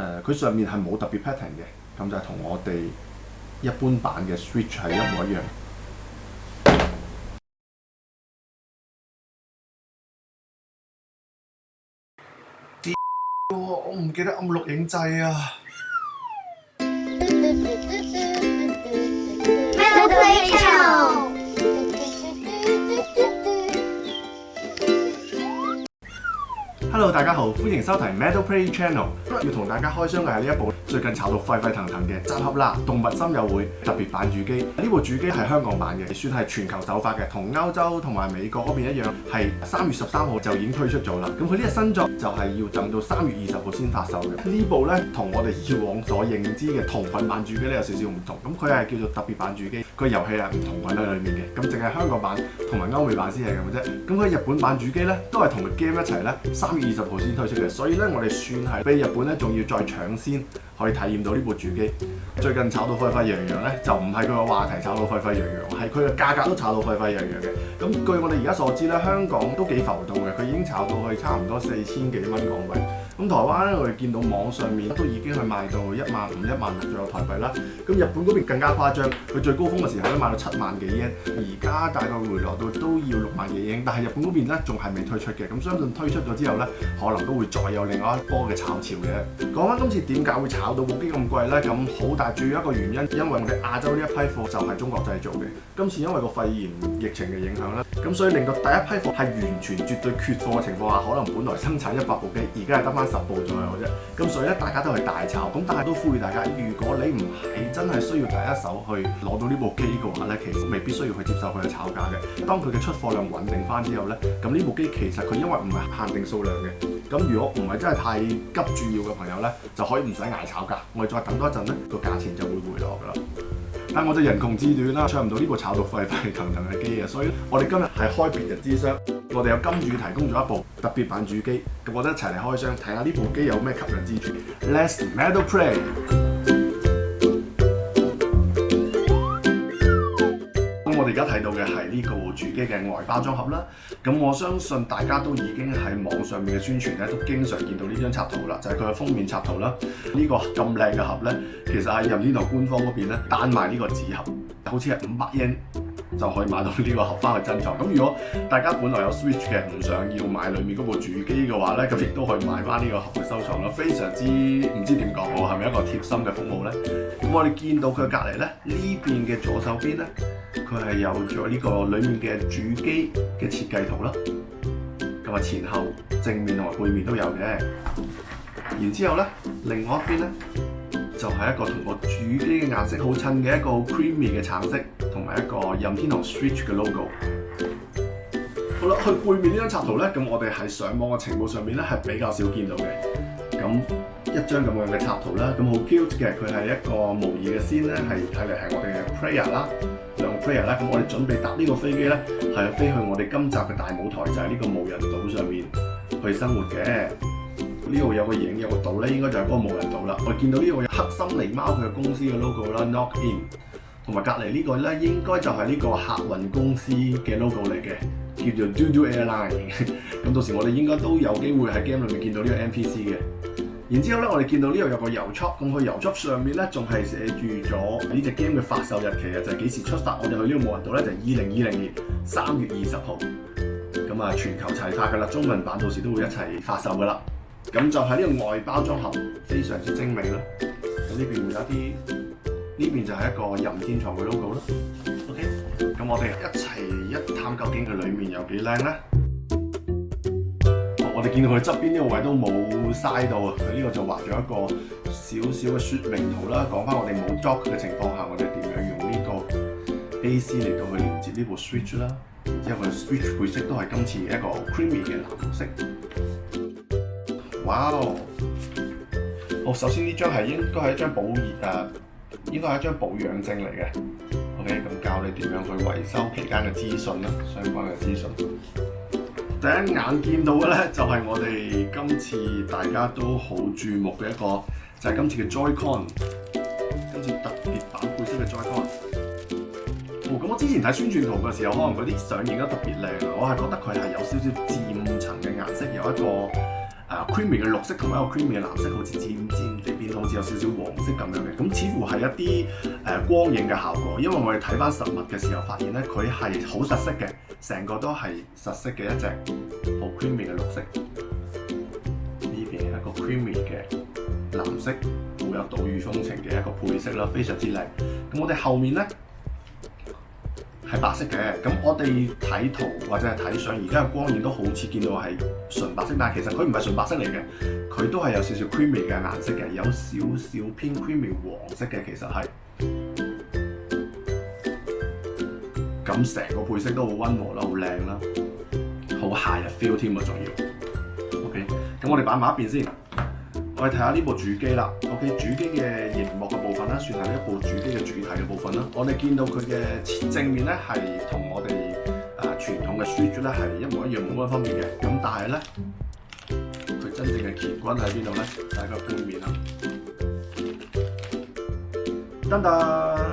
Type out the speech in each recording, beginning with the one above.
誒，佢上面係冇特別 pattern 嘅，咁就係同我哋一般版嘅 switch 係一模一樣。我唔記得暗錄影掣啊！大家好，歡迎收睇 Metal Play Channel。今日要同大家開箱嘅係呢一部最近炒到沸沸騰騰嘅集合啦，《動物心友會》特別版主機。呢部主機係香港版嘅，算係全球首發嘅，同歐洲同埋美國嗰邊一樣，係三月十三號就已經推出咗啦。咁佢呢個新作就係要等到三月二十號先發售嘅。呢部咧同我哋以往所認知嘅同款版主機咧有少少唔同。咁佢係叫做特別版主機，個遊戲係唔同款喺里面嘅。咁淨係香港版同埋歐美版先係咁啫。咁佢日本版主機咧都係同個 game 一齊咧，三月二十。先推出嘅，所以咧我哋算係比日本咧仲要再搶先可以體驗到呢部主機。最近炒到沸沸揚揚咧，就唔係佢個話題炒到沸沸揚揚，係佢嘅價格都炒到沸沸揚揚嘅。咁據我哋而家所知咧，香港都幾浮動嘅，佢已經炒到去差唔多四千幾蚊港幣。咁台灣咧，我哋見到網上面都已經係賣到一萬五、一萬，左有台幣啦。咁日本嗰邊更加誇張，佢最高峰嘅時候咧賣到七萬幾英，而家大概回落到都要六萬幾英。但係日本嗰邊咧仲係未推出嘅，咁相信推出咗之後咧，可能都會再有另外一波嘅炒潮嘅。講翻今次點解會炒到部機咁貴咧？咁好大主要一個原因，因為我哋亞洲呢一批貨就係中國製造嘅。今次因為個肺炎疫情嘅影響咧，咁所以令到第一批貨係完全絕對缺貨嘅情況下，可能本來生產一百部機，而家係得翻。十部左右啫，咁所以咧，大家都係大炒，咁但係都呼籲大家，如果你唔係真係需要第一手去攞到呢部機嘅話咧，其實未必需要去接受佢嘅炒價嘅。當佢嘅出貨量穩定翻之後咧，咁呢部機其實佢因為唔係限定數量嘅，咁如果唔係真係太急住要嘅朋友咧，就可以唔使挨炒價，我哋再等多一陣咧，個價錢就會回落噶啦。但我就人窮志短啦，唱唔到呢部炒到沸沸騰騰嘅機啊，所以我哋今日係開別日之箱。我哋有金主提供咗一部特別版主機，咁我哋一齊嚟開箱睇下呢部機有咩吸引之處。Let's Metal Play。咁我哋而家睇到嘅係呢個主機嘅外包裝盒啦。咁我相信大家都已經喺網上面嘅宣傳咧，都經常見到呢張插圖啦，就係佢嘅封面插圖啦。呢個咁靚嘅盒咧，其實係任天堂官方嗰邊咧單賣呢個紙盒，好似係五百英。就可以買到呢個盒翻去珍藏。咁如果大家本來有 Switch 嘅，唔想要買裏面嗰部主機嘅話咧，咁亦都可以買翻呢個盒去收藏啦。非常之唔知點講喎，係咪一個貼心嘅服務咧？咁我哋見到佢隔離咧，呢邊嘅左手邊咧，佢係有咗呢個裏面嘅主機嘅設計圖啦。咁啊，前後正面同埋背面都有嘅。然之後咧，另外一邊咧。就係一個同個主機嘅顏色好襯嘅一個 creamy 嘅橙色，同埋一個任天堂 switch 嘅 logo。好啦，去背面呢張插圖咧，咁我哋喺上網嘅情報上面咧，係比較少見到嘅。咁一張咁樣嘅插圖啦，咁好 cute 嘅，佢係一個模擬嘅仙咧，係睇嚟係我哋嘅 player 啦，兩個 player 啦。咁我哋準備搭呢個飛機咧，係飛去我哋今集嘅大舞台，就係呢個無人島上面去生活嘅。呢度有個影有個島咧，應該就係嗰個無人島啦。我見到呢度有黑心狸貓佢嘅公司嘅 logo 啦，Knock In，同埋隔離呢個咧，應該就係呢個客運公司嘅 logo 嚟嘅，叫做 Dodo Airline。咁到時我哋應該都有機會喺 game 裏面見到呢個 MPC 嘅。然之後咧，我哋見到呢度有個郵戳，咁佢郵戳上面咧仲係寫住咗呢隻 game 嘅發售日期啊，就係幾時出發？我哋去呢個無人島咧就係二零二零年三月二十號。咁啊，全球齊發噶啦，中文版到時都會一齊發售噶啦。咁就喺呢個外包裝盒，非常之精美啦。咁呢邊有一啲，呢邊就係一個任天堂嘅 logo 啦。OK，咁我哋一齊一探究竟佢裏面有幾靚咧。我我哋見到佢側邊呢個位都冇嘥到，啊！佢呢個就畫咗一個少少嘅説明圖啦。講翻我哋冇 Dock 嘅情況下，我哋點樣用呢個 A C 嚟到去連接呢部 Switch 啦。之後佢 Switch 配色都係今次一個 Creamy 嘅藍色。哇哦！哦，首先呢張係應該係一張保熱啊，應該係一張保養證嚟嘅。OK，咁教你點樣去維修期間嘅資訊啦，相關嘅資訊。第一眼見到嘅咧，就係我哋今次大家都好注目嘅一個，就係今次嘅 Joycon，今次特別版配色嘅 Joycon。哦，咁我之前睇宣傳圖嘅時候，可能嗰啲相影得特別靚我係覺得佢係有少少漸層嘅顏色，有一個。Creamy 嘅綠色同一個 creamy 嘅藍色，好似漸漸呢到好似有少少黃色咁樣嘅，咁似乎係一啲誒光影嘅效果，因為我哋睇翻實物嘅時候發現咧，佢係好實色嘅，成個都係實色嘅一隻好 creamy 嘅綠色，呢邊係一個 creamy 嘅藍色，好有島嶼風情嘅一個配色啦，非常之靚。咁我哋後面咧。係白色嘅，咁我哋睇圖或者係睇相，而家嘅光影都好似見到係純白色，但其實佢唔係純白色嚟嘅，佢都係有少少 cream y 嘅顏色嘅，有少少偏 cream y 黃色嘅，其實係，咁成個配色都好溫和啦，好靚啦，好夏日 feel 添啊，仲要，OK，咁我哋擺埋一邊先。我哋睇下呢部主機啦，OK，主機嘅熒幕嘅部分咧，算係一部主機嘅主題嘅部分啦。我哋見到佢嘅正面咧，係同我哋啊傳統嘅書桌咧係一模一樣，冇乜分別嘅。咁但係咧，佢真正嘅乾坤喺邊度咧？睇個背面啦。噔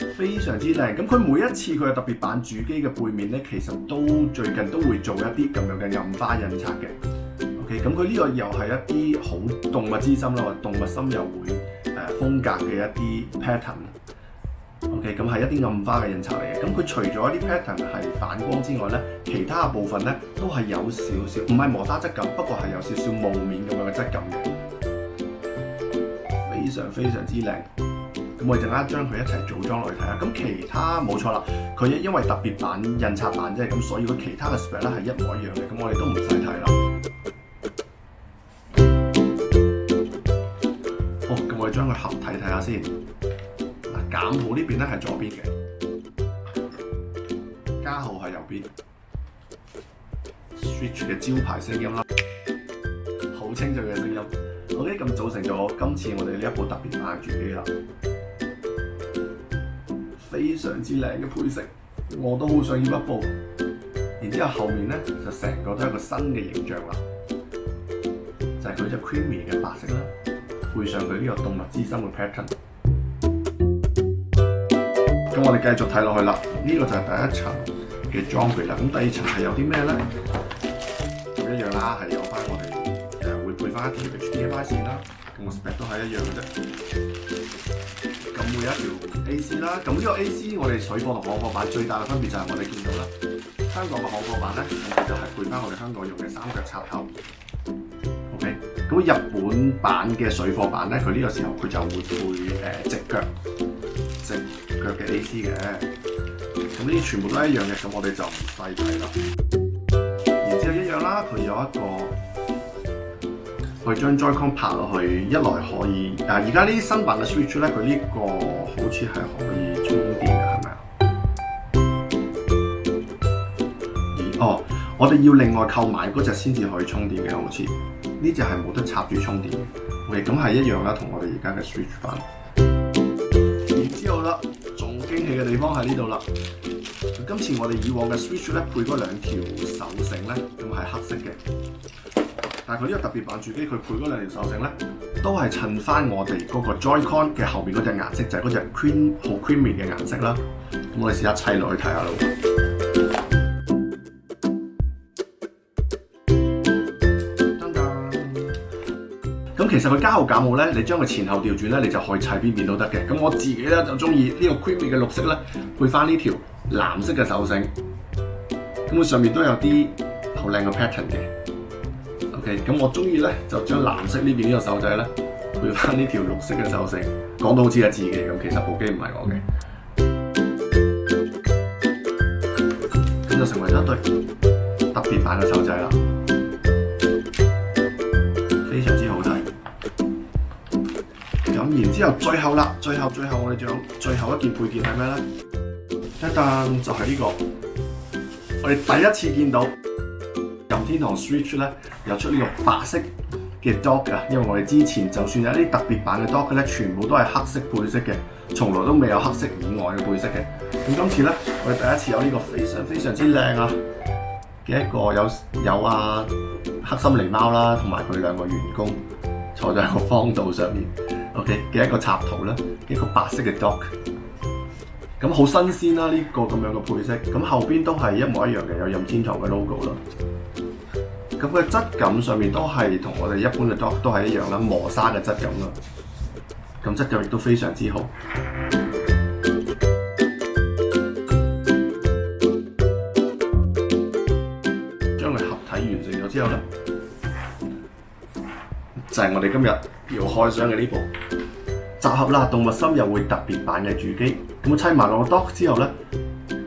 噔，非常之靚。咁佢每一次佢嘅特別版主機嘅背面咧，其實都最近都會做一啲咁樣嘅印花印刷嘅。咁佢呢個又係一啲好動物之心咯，動物心又會誒風格嘅一啲 pattern。OK，咁係一啲暗花嘅印刷嚟嘅。咁佢除咗啲 pattern 係反光之外咧，其他嘅部分咧都係有少少，唔係磨砂質感，不過係有少少霧面咁樣嘅質感嘅，非常非常之靚。咁我哋陣間將佢一齊組裝落去睇下。咁其他冇錯啦，佢因為特別版印刷版啫，咁所以佢其他嘅 s p i 咧係一模一樣嘅。咁我哋都唔使睇啦。將佢合睇睇下先，減號呢邊咧係左邊嘅，加號係右邊。Switch 嘅招牌聲音啦，好清脆嘅聲音。OK，咁組成咗今次我哋呢一部特別賣主機啦，非常之靚嘅配色，我都好想要一部。然之後後面咧就成個都係一個新嘅形象啦，就係佢只 Creamy 嘅白色啦。配上佢呢個動物之心嘅 pattern。咁我哋繼續睇落去啦，呢個就係第一層嘅裝備啦。咁第二層係有啲咩咧？一樣啦，係有翻我哋誒會配翻一條 HDMI 線啦。咁個 spec 都係一樣嘅啫。咁會有一條 AC 啦。咁呢個 AC 我哋水貨同港貨版最大嘅分別就係我哋見到啦，香港嘅港貨版咧就係配翻我哋香港用嘅三腳插頭。果日本版嘅水貨版咧，佢呢個時候佢就會配誒直腳、直腳嘅 AC 嘅。咁呢啲全部都一樣嘅，咁我哋就唔細睇啦。然之後一樣啦，佢有一個佢將 Joycon 拍落去，一來可以。啊，而家呢啲新版嘅 Switch 咧，佢呢個好似係可以充電嘅，係咪啊？哦，我哋要另外購買嗰隻先至可以充電嘅，好似。呢只系冇得插住充電嘅，外咁系一樣啦，同我哋而家嘅 Switch 版。然之後啦，仲驚喜嘅地方喺呢度啦。今次我哋以往嘅 Switch 咧配嗰兩條手繩咧，咁係黑色嘅。但係佢呢個特別版主機，佢配嗰兩條手繩咧，都係襯翻我哋嗰個 Joy-Con 嘅後面嗰只顏色，就係嗰只 cream 好 cream 嘅顏色啦。咁我哋試下砌落去睇下咯。其实佢加好减好咧，你将佢前后调转咧，你就可以砌边边都得嘅。咁我自己咧就中意呢个 c r e a m y 嘅绿色咧，配翻呢条蓝色嘅手绳。咁上面都有啲好靓嘅 pattern 嘅。OK，咁我中意咧就将蓝色呢边呢个手仔咧配翻呢条绿色嘅手绳。讲到好似系自己咁，其实部机唔系我嘅。咁就成为一堆特别版嘅手仔啦，非常之好睇。之後最後啦，最後最後我哋仲有最後一件配件係咩咧？一噸就係呢個，我哋第一次見到任天堂 Switch 咧有出呢個白色嘅 Dock 啊！因為我哋之前就算有啲特別版嘅 Dock 咧，全部都係黑色配色嘅，從來都未有黑色以外嘅配色嘅。咁今次咧，我哋第一次有呢個非常非常之靚啊嘅一個有有啊黑心狸貓啦，同埋佢兩個員工坐在個方道上面。OK 嘅一個插圖啦，一個白色嘅 Dock，咁好新鮮啦呢個咁樣嘅配色，咁後邊都係一模一樣嘅，有任天堂嘅 logo 啦。咁嘅質感上面都係同我哋一般嘅 Dock 都係一樣啦，磨砂嘅質感啦，咁質感亦都非常之好。將佢合體完成咗之後咧，就係我哋今日要開箱嘅呢部。集合啦！動物心又會特別版嘅主機，咁砌埋落個 Dock 之後咧，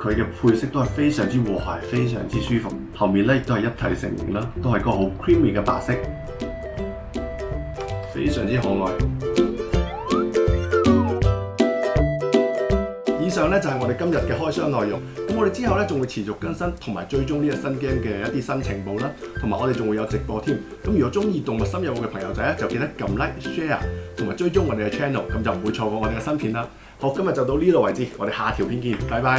佢嘅配色都係非常之和諧，非常之舒服。後面咧亦都係一體成型啦，都係個好 Creamy 嘅白色，非常之可愛。上咧就係我哋今日嘅開箱內容，咁我哋之後咧仲會持續更新同埋追蹤呢個新 game 嘅一啲新情報啦，同埋我哋仲會有直播添。咁如果中意動物深入嘅朋友仔咧，就記得撳 like share 同埋追蹤我哋嘅 channel，咁就唔會錯過我哋嘅新片啦。好，今日就到呢度為止，我哋下條片見，拜拜。